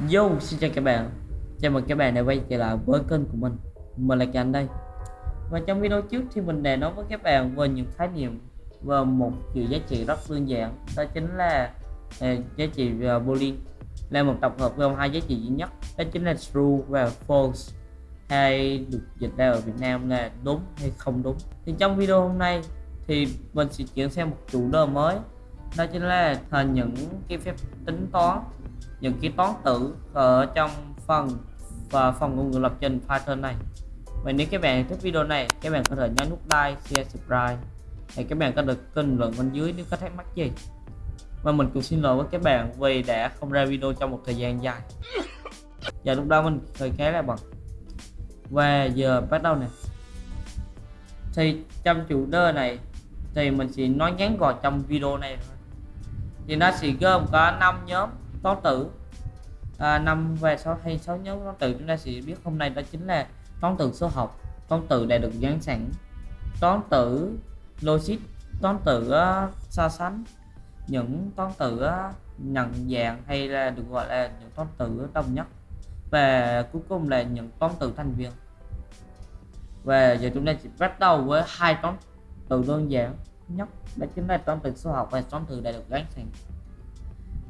Yo, xin chào các bạn. Chào mừng các bạn đã quay trở lại với kênh của mình. Mình là Cảnh đây. Và trong video trước thì mình đã nói với các bạn về những khái niệm Và một chữ giá trị rất đơn giản. Đó chính là à, giá trị uh, Boolean. Là một tập hợp gồm hai giá trị duy nhất. Đó chính là true và false. Hay được dịch ra ở Việt Nam là đúng hay không đúng. Thì trong video hôm nay thì mình sẽ chuyển sang một chủ đề mới. Đó chính là thành những cái phép tính toán những cái toán tử ở trong phần và phần ngôn ngữ lập trình Python này. Và nếu các bạn thích video này, các bạn có thể nhấn nút like, share, subscribe thì các bạn có được bình luận bên dưới nếu có thắc mắc gì. Và mình cũng xin lỗi với các bạn vì đã không ra video trong một thời gian dài. Và lúc đó mình hơi khá là bận và giờ bắt đầu nè. Thì trong chủ đề này thì mình sẽ nói ngắn gọn trong video này thôi. Thì nó sẽ gồm có 5 nhóm toán tử. À, 5 và 6 hay 6 nhóm toán tử chúng ta sẽ biết hôm nay đó chính là toán tử số học. Toán tử đã được dán sẵn. Toán tử logic toán tử uh, so sánh. Những toán tử uh, nhận dạng hay là được gọi là những toán tử đồng nhất. Và cuối cùng là những toán tử thành viên. Và giờ chúng ta sẽ bắt đầu với hai toán từ đơn giản nhất. Đó chính là toán từ số học và toán từ đã được gắn sẵn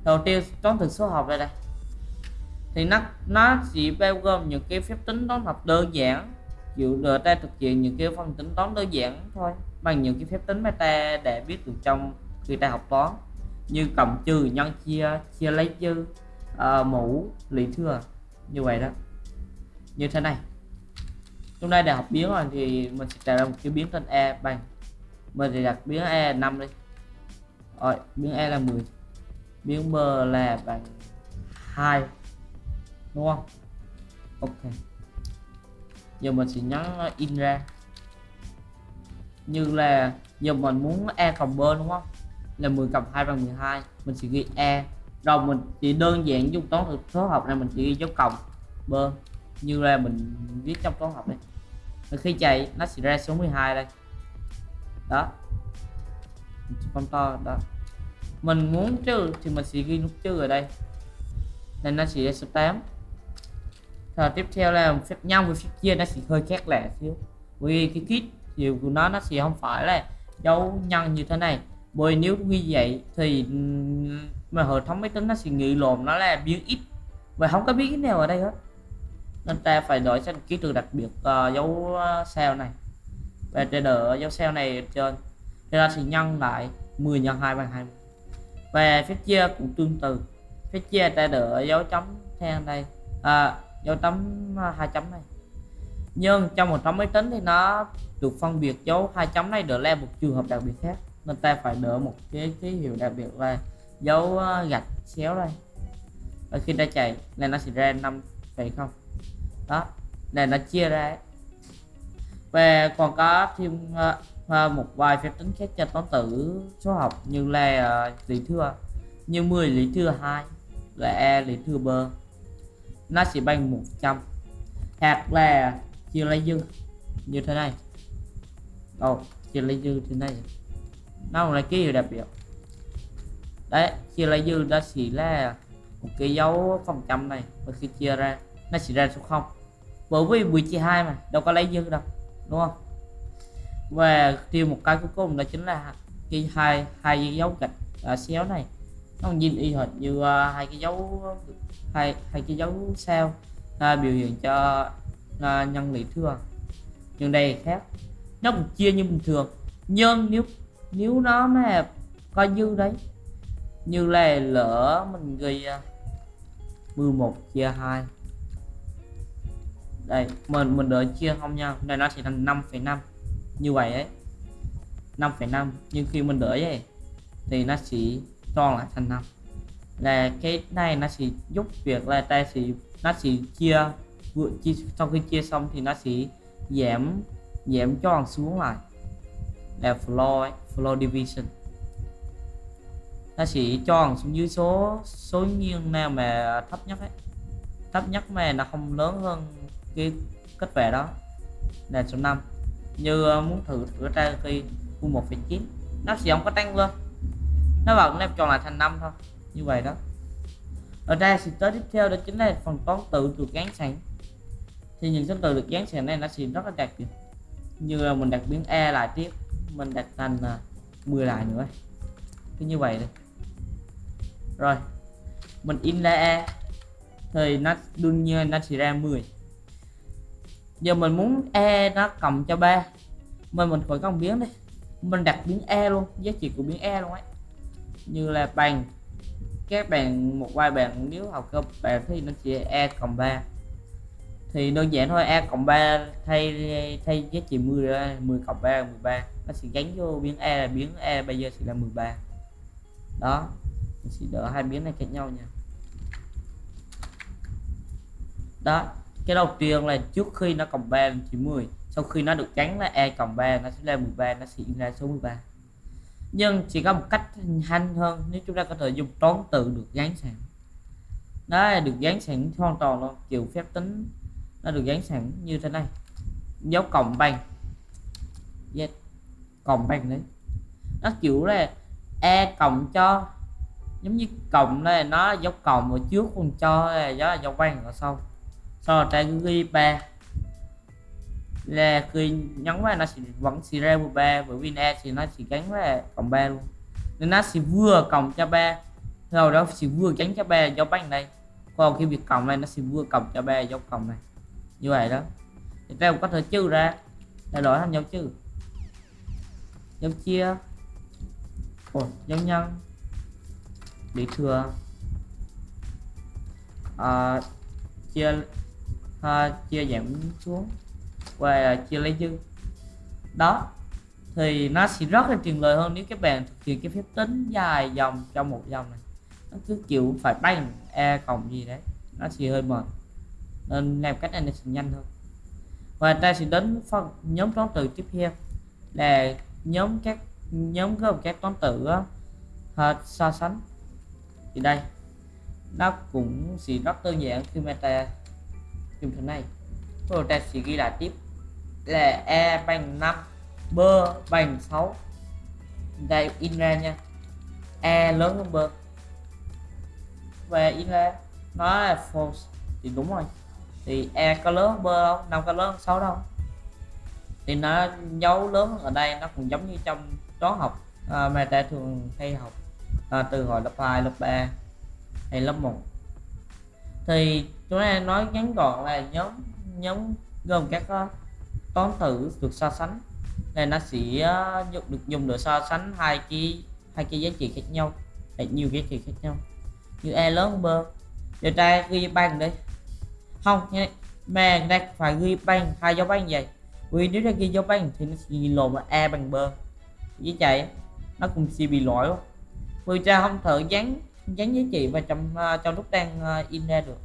đầu tiên toán thực số học đây đây thì nó nó chỉ bao gồm những cái phép tính toán học đơn giản. Chịu được ta thực hiện những cái phần tính toán đơn giản thôi bằng những cái phép tính mà ta để biết được trong khi ta học toán. Như cộng trừ nhân chia chia lấy dư uh, mũ lý thừa như vậy đó. Như thế này. Chúng ta đã học biến rồi thì mình sẽ tạo ra một cái biến tên e bằng. Mình thì đặt biến e 5 đi. Rồi biến e là 10 biến m là bằng 2 đúng không? Ok. Giờ mình sẽ nhấn in ra. Như là giờ mình muốn e cộng b, đúng không? Là 10 cộng 2 bằng 12 mình sẽ ghi e rồi mình chỉ đơn giản dùng toán thực số học này mình chỉ ghi dấu cộng b. Như là mình viết trong toán học này. Và khi chạy, nó sẽ ra số 12 đây. Đó. Mình to, đó mình muốn trừ thì mình sẽ ghi nút trừ ở đây. Nên nó sẽ ra số 8 rồi tiếp theo là phép nhân với phép chia nó sẽ hơi khác lạ xíu. Vì cái kit chiều của nó nó sẽ không phải là dấu nhân như thế này. Bởi nếu như vậy thì mà hệ thống máy tính nó sẽ nghĩ lộn nó là biến ít. Và không có biến ít nào ở đây hết. Nên ta phải đổi sang ký tự đặc biệt uh, dấu ờ, sao này. Và để đỡ dấu sao này trên. Thì ta sẽ nhân lại 10 nhân 2 bằng 20 và phép chia cũng tương tự phép chia ta đỡ dấu chấm theo đây. À, dấu chấm à, hai chấm này. Nhưng trong một trong máy tính thì nó được phân biệt dấu hai chấm này đỡ là một trường hợp đặc biệt khác. Nên ta phải đỡ một cái ký hiệu đặc biệt là dấu à, gạch xéo đây. Và khi ta chạy này nó sẽ ra năm phải không. Đó này nó chia ra. Và còn có thêm uh, một vài phép tính khác cho toán tử số học như là lý thừa như 10 lý thừa 2 là e lý thừa b nó sẽ bằng 100 hoặc là chia lấy dư. Như thế này. Ồ, oh, chia lấy dư thế này. Nó là cái gì đặc biệt đấy chia lấy dư đó chỉ là một cái dấu phần trăm này. Và khi chia ra nó sẽ ra số 0 bởi vì 10 chia 2 mà đâu có lấy dư đâu đúng không? Và tiêu một cái cuối cùng đó chính là cái hai hai dấu gạch à, xéo này. Nó nhìn y hệt như uh, hai cái dấu hai hai cái dấu sao uh, biểu hiện cho uh, nhân lý thừa. Nhưng đây khác. Nó cũng chia như bình thường. Nhưng nếu nếu nó mà coi dư đấy như là lỡ mình ghi uh, 11 chia 2 đây mình mình đợi chia không nhau đây nó sẽ thành 5,5 như vậy ấy. 5,5 nhưng khi mình đổi ấy thì nó sẽ tròn lại thành 5 là cái này nó sẽ giúp việc là ta sẽ nó sẽ chia vừa chia sau khi chia xong thì nó sẽ giảm giảm tròn xuống lại. Là floor ấy, floor division. Nó sẽ tròn xuống dưới số số nghiêng nào mà thấp nhất ấy. Thấp nhất mà nó không lớn hơn cái kết quả đó. Là số 5 như ờ, muốn thử thử ra khi u 1,9 nó sẽ không có tăng lên nó vẫn nếp tròn lại thành 5 thôi. Như vậy đó. Ở đây thì tới tiếp theo đó chính là phần toán tự được gán sẵn. Thì những số từ được gán sẵn này nó sẽ rất là đặc biệt. Như là mình đặt biến e lại tiếp. Mình đặt thành ờ, 10 lại nữa. Cứ như vậy đây rồi. Mình in ra e thì nó đương nhiên nó sẽ ra 10 giờ mình muốn e nó cộng cho ba. Mình mình khỏi công biến đi. Mình đặt biến e luôn, giá trị của biến e luôn ấy. Như là bằng các bạn một vài bạn nếu học cơ bản thì nó chỉ e cộng 3 thì đơn giản thôi e cộng 3 thay thay giá trị 10 ra 10 cộng 3 13 nó sẽ gắn vô biến e là biến e bây giờ sẽ là 13 đó, mình sẽ đỡ hai biến này khác nhau nha. Đó cái đầu tiên là trước khi nó cộng 3 thì 10 sau khi nó được gắn là e cộng 3 nó sẽ lên 13 nó sẽ ra số 13 nhưng chỉ có một cách nhanh hơn, nếu chúng ta có thể dùng toán tự được gắn sẵn. Đó là được gắn sẵn hoàn toàn luôn, kiểu phép tính nó được gắn sẵn như thế này. Dấu cộng bằng, yes. cộng bằng đấy. Nó kiểu là e cộng cho, giống như cộng là nó dấu cộng ở trước còn cho là là dấu bằng ở sau sau trái ta ghi ba. Là khi nhấn vào nó sẽ vẫn sẽ ra 13 bởi vì e thì nó chỉ gắn với cộng ba luôn. Nên nó sẽ vừa cộng cho ba rồi đó sẽ vừa gắn cho ba dấu bằng đây. Còn khi việc cộng này nó sẽ vừa cộng cho ba dấu cộng này. Như vậy đó. Thì ta có thể trừ ra. Thay đổi thành dấu trừ. Dấu chia. Ồ, dấu nhân. Bị thừa. À, chia à, chia giảm xuống và chia lấy dư. Đó thì nó sẽ rất là tiền lời hơn nếu các bạn thực hiện cái phép tính dài dòng trong một dòng này. Nó cứ chịu phải bay e cộng gì đấy nó sẽ hơi mệt. Nên làm cách này nó sẽ nhanh hơn. Và ta sẽ đến phần nhóm toán từ tiếp theo là nhóm các nhóm gồm các toán tử uh, so sánh. Thì đây nó cũng sẽ rất đơn giản khi mà ta dùng thế này. Rồi ta sẽ ghi là tiếp. Là e bằng 5 b bằng 6 đây in ra nha. E lớn hơn b. Và in ra. Nó là false. Thì đúng rồi. Thì e có lớn hơn b không? Năm có lớn hơn 6 đâu. Thì nó dấu lớn ở đây nó cũng giống như trong toán học à, mà ta thường hay học à, từ hồi lớp 2 lớp 3 hay lớp 1 thì chúng ta nói ngắn gọn là nhóm nhóm gồm các uh, toán tử được so sánh. Này nó sẽ uh, được dùng để so sánh hai cái hai cái giá trị khác nhau hay nhiều giá trị khác nhau. Như e lớn hơn b. Giờ ta ghi bằng đi. Không nha mà người ta phải ghi bằng hai dấu bằng vậy. Vì nếu ta ghi dấu bằng thì nó sẽ ghi lộn là e bằng b. Với chạy. Nó cũng sẽ bị lỗi vì ta không thử dán gắn giá trị và trong uh, trong lúc đang uh, in ra được.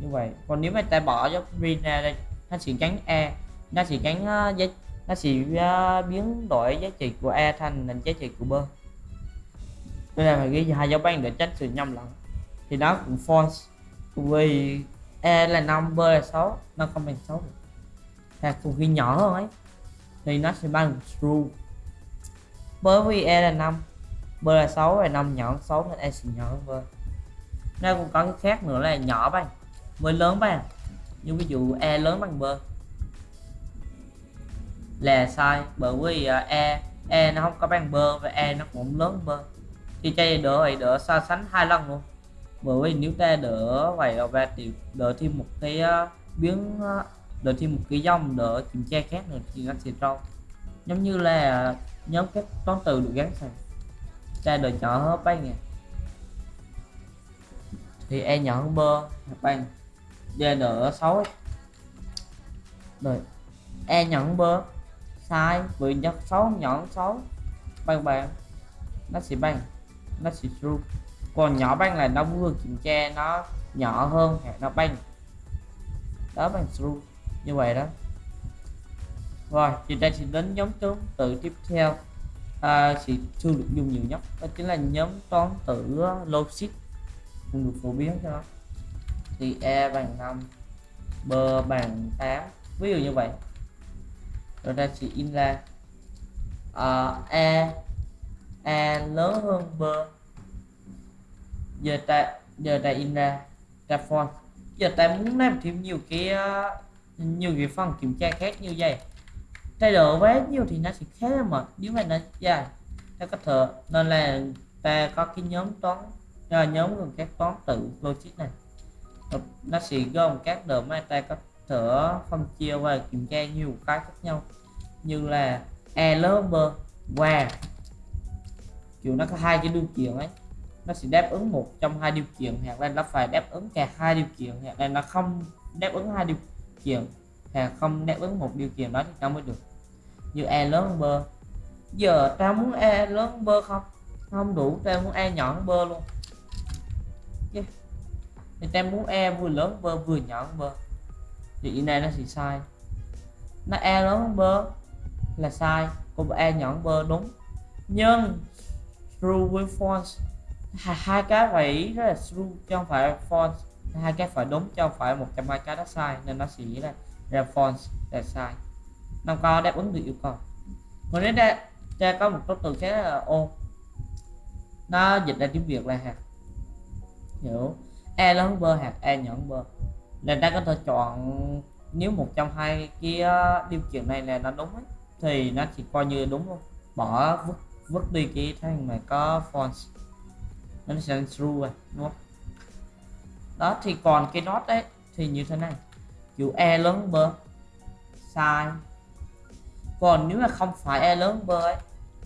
Như vậy. Còn nếu mà ta bỏ dấu green ra đây nó sẽ gắn e nó sẽ gắn uh, giá nó sẽ uh, biến đổi giá trị của e thành là giá trị của b. Đây là phải ghi hai dấu ban để tránh sự nhầm lẫn. Thì nó cũng false. Vì e là 5 b là 6 nó không bằng 6 được. Hoặc cùng khi nhỏ hơn ấy. Thì nó sẽ bằng true. Bởi vì e là 5 b là 6 và 5 nhỏ hơn 6 nên e nhỏ hơn b nó cũng có cái khác nữa là nhỏ bằng với lớn bằng à. như ví dụ e lớn bằng b là sai bởi vì e e nó không có bằng b và e nó cũng lớn b thì chơi đỡ vậy đỡ so sánh hai lần luôn. Bởi vì nếu ta đỡ vậy là thì đỡ thêm một cái uh, biến uh, đỡ thêm một cái dòng đỡ kiểm tra khác nữa thì nó sẽ trâu. Giống như là nhóm các toán từ được gắn sang trai đỡ nhỏ hơn banh nhỉ? Thì e nhỏ hơn bơ banh d đỡ 6 rồi e nhỏ hơn bơ sai vì nhất sáu, nhỏ hơn 6 banh bằng nó sẽ bằng nó sẽ true. Còn nhỏ banh là nó vừa kiểm tra nó nhỏ hơn hoặc nó banh đó bằng true. Như vậy đó. Rồi, thì đây sẽ đến nhóm toán tự tiếp theo à, sẽ chưa được dùng nhiều nhất đó chính là nhóm toán tử logic. Cũng được phổ biến cho nó. Thì e bằng 5 b bằng 8 ví dụ như vậy. Rồi ta sẽ in ra. À, e e lớn hơn b. Giờ ta giờ ta in ra. Ra font. Giờ ta muốn làm thêm nhiều cái nhiều cái phần kiểm tra khác như vậy thay đổi quá nhiều thì nó sẽ khá là mệt. Nếu mà nó dạ, dài ta có thừa nên là ta có cái nhóm toán uh, nhóm gồm các toán tự logic này. Nó sẽ gồm các độ mà ta có thể phân chia và kiểm tra nhiều cái khác nhau. Như là e lớn b và kiểu nó có hai cái điều kiện ấy. Nó sẽ đáp ứng một trong hai điều kiện hoặc là nó phải đáp ứng cả hai điều kiện hoặc là nó không đáp ứng hai điều kiện hoặc không đáp ứng một điều kiện đó thì nó mới được như e lớn hơn b. Giờ ta muốn e lớn hơn b không? Không đủ ta muốn e nhỏ hơn b luôn. Yeah. thì ta muốn e vừa lớn hơn vừa nhỏ hơn b. Thì cái này nó sẽ sai. Nó e lớn hơn b là sai còn e nhỏ hơn b đúng. Nhưng true với false. Hai, hai cái phải rất là true chứ không phải false. Hai cái phải đúng chứ không phải một trong hai cái đó sai nên nó sẽ là là false là sai nó có đáp ứng được yêu cầu. Còn nếu ta, ta có một số từ khác là ô. Nó dịch ra tiếng việt là hạt. Hiểu. E lớn bơ hạt e nhỏ bơ, nên là ta có thể chọn nếu một trong hai kia ờ, điều kiện này là nó đúng ấy, thì nó chỉ coi như đúng luôn bỏ vứt vứt đi cái thằng mà có font nó sẽ true rồi đúng không? Đó thì còn cái nốt đấy thì như thế này. Chữ e lớn bơ sai còn nếu mà không phải e lớn bơ ấy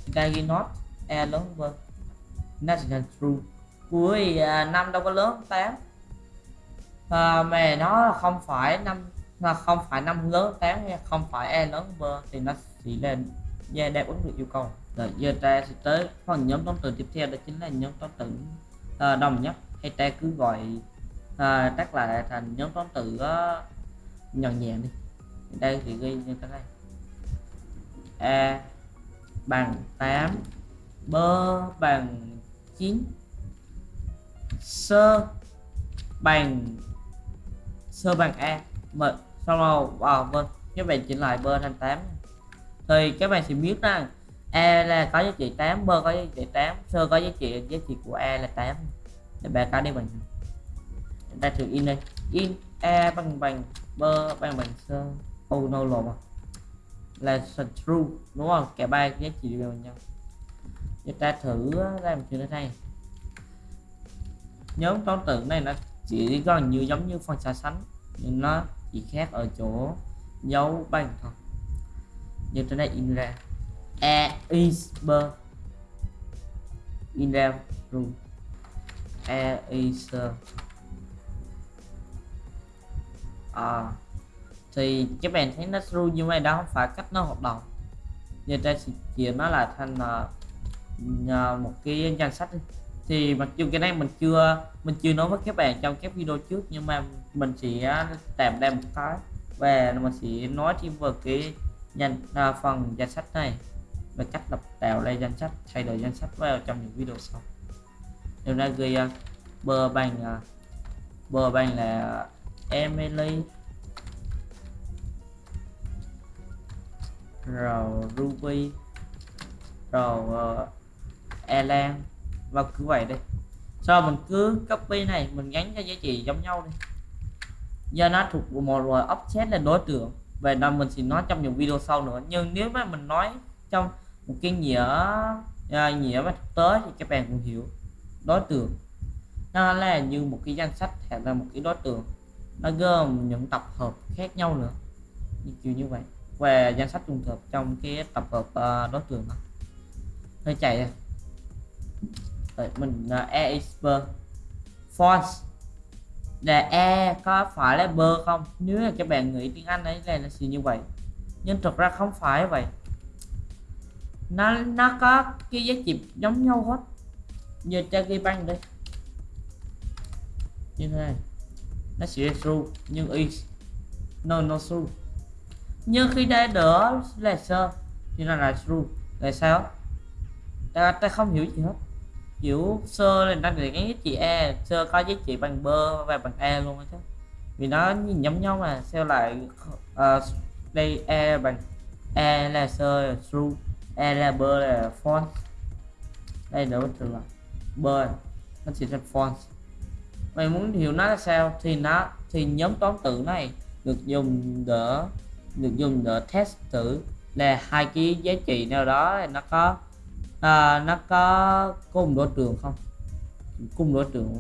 thì ta ghi not e lớn bơ nó sẽ thành true cuối à, năm đâu có lớn hơn tám. À, mà nó không phải năm là không phải năm lớn hơn tám hay không phải e lớn bơ thì nó chỉ lên yeah, đáp ứng được yêu cầu. Rồi giờ ta sẽ tới phần nhóm toán từ tiếp theo đó chính là nhóm toán từ à, đồng nhất. Hay ta cứ gọi à, tắt lại thành nhóm toán từ à, uh, nhận nhẹ đi. Đây thì ghi như thế này a bằng 8 b bằng 9 sơ bằng sơ bằng a. Mà xong rồi wow vâng. Các bạn chỉnh lại b thành 8 thì các bạn sẽ biết rằng a là có giá trị 8 b có giá trị 8 sơ có giá trị giá trị của a là 8 để bạn có đi bằng chúng ta thử in đây. In a bằng bằng, b bằng bằng sơ oh no lộn à là true đúng không? Cả ba giá trị đều nhau. Chúng ta thử làm chuyện thế này. Nhóm toán tử này nó chỉ gần như giống như phần so sánh nhưng nó chỉ khác ở chỗ dấu bằng thôi. Như thế này in ra. A is b in ra true a is a. À thì các bạn thấy nó ru như vậy đó không phải cách nó hoạt động. Giờ ta sẽ chia nó là thành uh, một cái danh sách thì mặc dù cái này mình chưa mình chưa nói với các bạn trong các video trước nhưng mà mình sẽ ờ, tạm đem một cái. Và mình sẽ nói thêm về cái danh uh, ờ, phần danh sách này. Và cách lập tạo lên danh sách thay đổi danh sách vào trong những video sau. Điều này ghi uh, bờ bằng uh, bờ bằng là Emily rồi Ruby. Rồi ờ, uh, Elan và cứ vậy đi. Sau mình cứ copy này mình gắn cho giá trị giống nhau đi. Do nó thuộc một loại object là đối tượng. Về đó mình sẽ nói trong những video sau nữa. Nhưng nếu mà mình nói trong một cái nghĩa uh, nghĩa mà thực tế thì các bạn cũng hiểu. Đối tượng. Nó là như một cái danh sách hay là một cái đối tượng. Nó gồm những tập hợp khác nhau nữa. Như kiểu như vậy về danh sách trùng hợp trong cái tập hợp uh, đối tượng đó. Hơi chạy rồi mình uh, e expert false là e có phải là b không? Nếu là các bạn nghĩ tiếng anh ấy là là gì như vậy. Nhưng thực ra không phải vậy. Nó nó có cái giá trị giống nhau hết. Như cho ghi băng đây. Như thế này. Nó sẽ true nhưng is. No no true nhưng khi đây đỡ là sơ thì nó là true. Là sao? Ta, ta không hiểu gì hết. Kiểu sơ là đang để cái chị e sơ có giá trị bằng bơ và bằng e luôn chứ. Vì nó nhìn giống nhau mà sao lại uh, đây e bằng e là sơ là true e là bơ là false. Đây đỡ trừ là bơ. Nó chỉ là false. Mày muốn hiểu nó là sao thì nó thì nhóm toán tử này được dùng để được dùng để test thử là hai cái giá trị nào đó nó có à, nó có cùng đối tượng không? Cùng đối tượng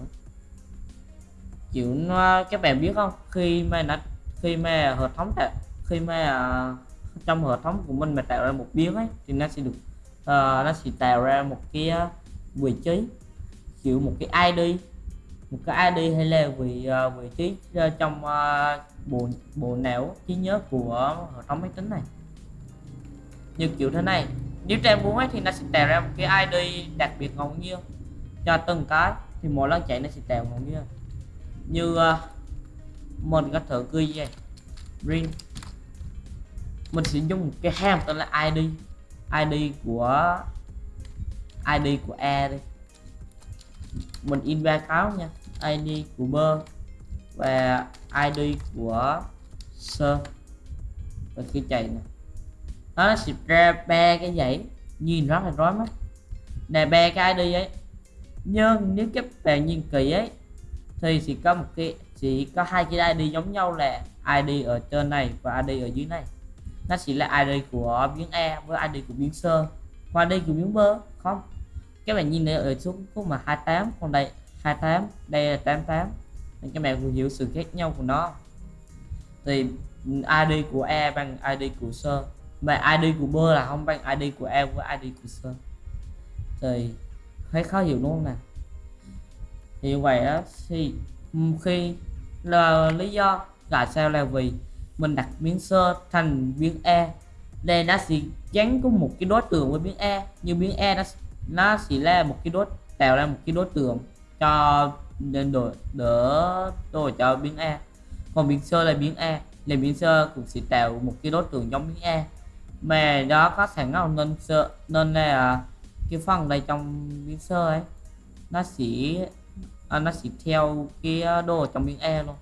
chịu nó các bạn biết không? Khi mà nó khi mà hệ thống tạo khi mà uh, trong hệ thống của mình mà tạo ra một biến ấy thì nó sẽ được uh, nó sẽ tạo ra một cái uh, vị trí chịu một cái ID một cái ID hay là vị uh, vị trí uh, trong uh, bộ bộ não trí nhớ của hệ thống máy tính này. Như kiểu thế này nếu trang muốn ấy thì nó sẽ tạo ra một cái ID đặc biệt ngẫu nhiên cho từng cái thì mỗi lần chạy nó sẽ tạo ngẫu nhiên. Như uh, mình có thử ghi vậy ring mình sẽ dùng một cái ham tên là id id của id của e đi. Mình in ba cáo nha id của bơ và id của sơ. Và khi chạy này nó sẽ ra ba cái dãy nhìn rất là rối mắt. Nè, ba cái id ấy. Nhưng nếu các bạn nhìn kỹ ấy, thì chỉ có một cái chỉ có hai cái id giống nhau là id ở trên này và id ở dưới này. Nó chỉ là id của biến e với id của biến sơ. Và id của biến bơ, không? Các bạn nhìn ở xuống khúc mà 28 còn đây. 28 đây là 88 nên các bạn vừa hiểu sự khác nhau của nó. Thì ừ, id của e bằng id của sơ mà id của bơ là không bằng id của e với id của sơ thì, thấy khó hiểu đúng không nào? Thì như vậy đó thì ừ, khi là lý do tại sao là vì mình đặt biến sơ thành biến e đây nó sẽ gắn có một cái đối tượng với biến e như biến e nó nó chỉ là một cái đối, tạo ra một cái đối tượng cho nên đổi đỡ đổi cho biến e còn biến sơ là biến e là biến sơ cũng sẽ tạo một cái đối tượng giống biến e mà đó có thể nào nên sơ nên là cái phần này trong biến sơ ấy nó sẽ à, nó sẽ theo cái đồ trong biến e luôn.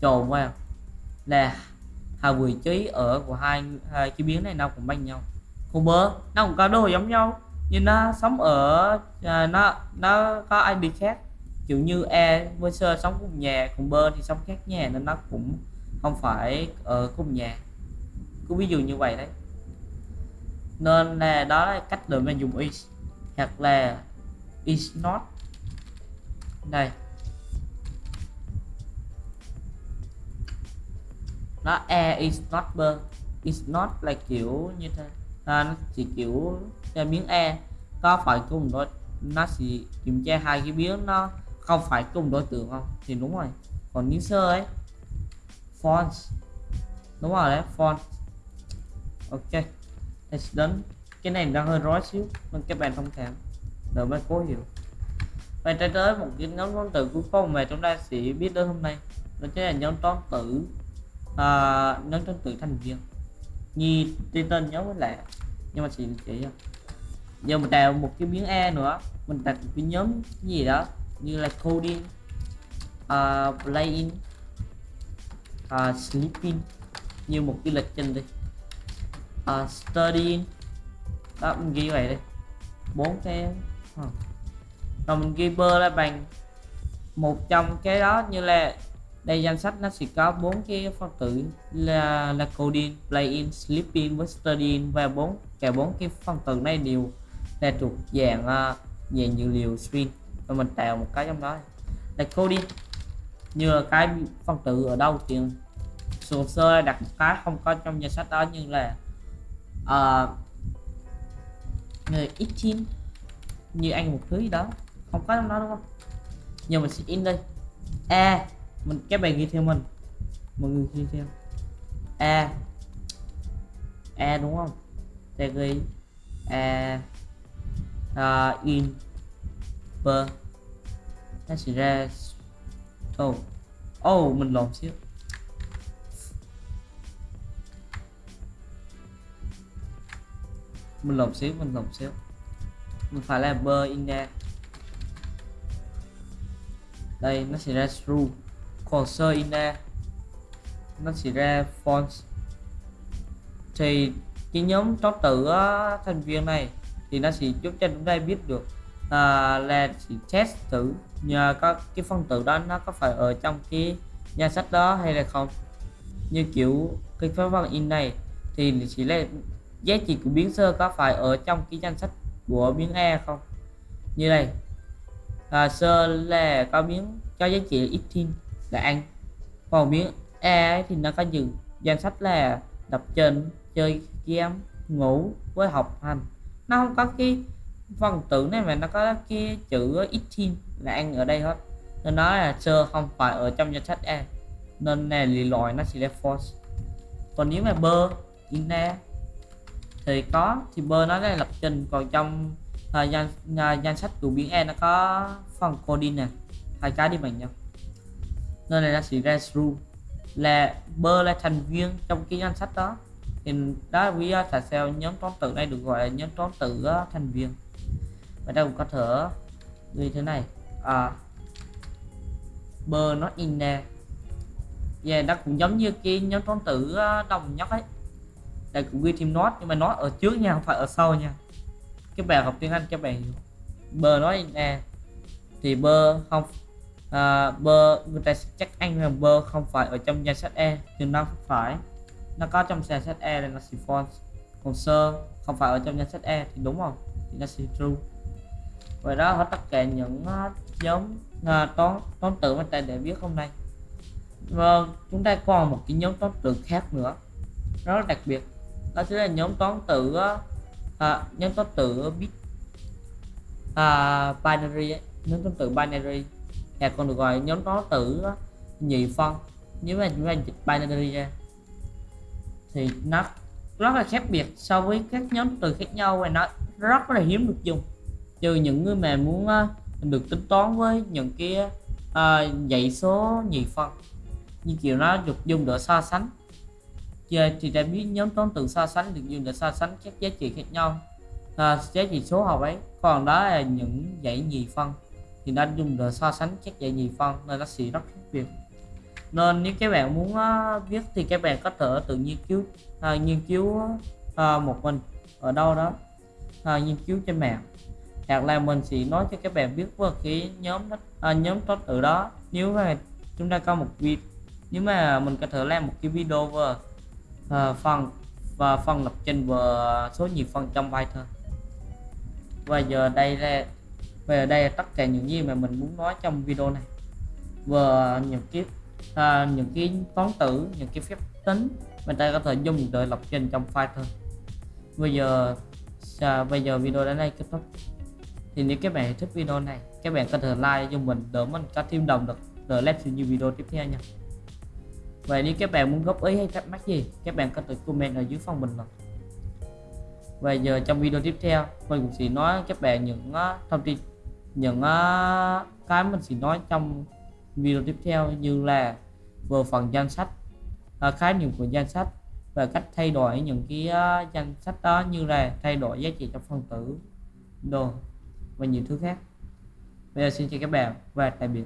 Trộn vào là hai vị trí ở của hai, hai cái biến này nó cũng bằng nhau. Không bơ nó cũng có đồ giống nhau nhưng nó sống ở à, nó nó có ID khác? Kiểu như E với sơ sống cùng nhà cùng bơ thì sống khác nhà nên nó cũng không phải ở cùng nhà. Cứ ví dụ như vậy đấy. Nên là đó là cách để mình dùng is hoặc là is not. Đây. Nó e is not bơ. Is not là kiểu như thế. À, nó chỉ kiểu cho biến e có phải cùng đối nó sẽ kiểm tra hai cái biến nó không phải cùng đối tượng không? Thì đúng rồi. Còn biến sơ ấy font đúng rồi đấy font ok. Thì đến cái này đang hơi rối xíu nên các bạn thông cảm. Đợi mới cố hiểu. Và tới tới một cái nhóm toán tử cuối cùng mà chúng ta sẽ biết đến hôm nay đó chính là nhóm toán tử à, nhóm toán tử thành viên. Như tên tên với lại nhưng mà chỉ chỉ giờ mình tạo một cái biến e nữa. Mình đặt một cái nhóm gì đó như là coding uh, playing uh, sleeping như một cái lịch trình đi. Uh, studying. Đó mình ghi vậy đi. Bốn cái huh. rồi mình ghi bơ là bằng một trong cái đó như là đây danh sách nó sẽ có bốn cái phân tử là là coding playing sleeping với studying và bốn cả bốn cái phân tử này đều là thuộc dạng uh, dạng dữ liệu string và mình tạo một cái trong đó. Là coding. Như là cái phần tử ở đâu thì sổ sơ đặt một cái không có trong danh sách đó như là uh, người ít như anh một thứ gì đó. Không có trong đó đúng không? Nhưng mình sẽ in đây. A mình các bạn ghi theo mình. Mọi người ghi theo. A. A đúng không? Ta ghi a uh, in per nó ra oh oh mình lộn xíu. Mình lộn xíu mình lộn xíu. Mình phải là bơ in ra đây nó sẽ ra true. Còn sơ in ra nó sẽ ra false, thì cái nhóm toán tử thành viên này thì nó sẽ giúp cho chúng ta biết được à, là chỉ test thử nhờ có cái phân tử đó nó có phải ở trong cái danh sách đó hay là không. Như kiểu cái phép văn in này thì chỉ là giá trị của biến sơ có phải ở trong cái danh sách của biến e không? Như này à, sơ là có biến cho giá trị ít thiên là ăn còn biến e thì nó có dừng danh sách là đọc trên chơi game ngủ với học hành nó không có cái phần tử này mà nó có cái chữ ít tin là ăn ở đây hết nên nó là sơ không phải ở trong danh sách e nên này lì lòi nó sẽ là false. Còn nếu mà bơ in e thì có thì bơ nó là lập trình. Còn trong uh, danh uh, danh sách của biến e nó có phần coding nè. Hai cái đi bằng nhau. Nên này nó sẽ ra true. Là bơ là thành viên trong cái danh sách đó thì đó là lý do tại sao nhóm toán tử này được gọi là nhóm toán tử thành viên. Và đây cũng có thể như thế này. À, bơ nó in nè. Và yeah, nó cũng giống như cái nhóm toán tử đồng nhất ấy. Đây cũng ghi thêm nó nhưng mà nó ở trước nha không phải ở sau nha. Các bạn học tiếng Anh các bạn hiểu. Bơ nói nè. Thì bơ không à, bơ người ta sẽ chắc anh là bơ không phải ở trong danh sách E thì nó phải nó có trong danh sách E là nó sẽ false còn sơ không phải ở trong danh sách E thì đúng không? Thì nó sẽ true. Vậy đó hết tất cả những ờ, nhóm uh, ờ, toán toán tử mà ta để biết hôm nay. Và chúng ta còn một cái nhóm toán tử khác nữa. Rất là đặc biệt. Đó chính là nhóm toán tử à, ờ, nhóm toán tử bit à, binary ấy. nhóm toán tử binary. Hay còn được gọi nhóm toán tử nhị phân. Nếu mà chúng ta dịch binary ra thì nó rất là khác biệt so với các nhóm từ khác nhau và nó rất là hiếm được dùng. Trừ những người mà muốn ờ, được tính toán với những cái uh, dãy số nhị phân như kiểu nó được dùng để so sánh. Giờ thì ờ, đã biết nhóm toán từ so sánh được dùng để so sánh các giá trị khác nhau à, giá trị số học ấy. Còn đó là những dãy nhì phân thì nó dùng để so sánh các dãy nhì phân nên nó sẽ rất khác biệt nên nếu các bạn muốn uh, viết thì các bạn có thể tự nghiên cứu uh, nghiên cứu uh, một mình ở đâu đó uh, nghiên cứu trên mạng. Hoặc là mình sẽ nói cho các bạn biết về cái nhóm đó, uh, nhóm tốt từ đó. Nếu mà chúng ta có một video nếu mà mình có thể làm một cái video về uh, phần và phần lập trình và số nhiều phần trong Python và giờ đây là về đây là tất cả những gì mà mình muốn nói trong video này. Và những cái à, những cái toán tử những cái phép tính mình ta có thể dùng để lập trình trong Python bây giờ à, bây giờ video đến đây kết thúc. Thì nếu các bạn thích video này các bạn có thể like cho mình để mình có thêm động lực để làm nhiều video tiếp theo nha. Vậy nếu các bạn muốn góp ý hay thắc mắc gì, các bạn có thể comment ở dưới phần bình luận. Và giờ trong video tiếp theo, mình cũng sẽ nói các bạn những uh, thông tin, những uh, cái mình sẽ nói trong video tiếp theo như là vừa phần danh sách, à, khái niệm của danh sách và cách thay đổi những cái uh, danh sách đó như là thay đổi giá trị trong phân tử, đồ và nhiều thứ khác. Bây giờ xin chào các bạn và tạm biệt.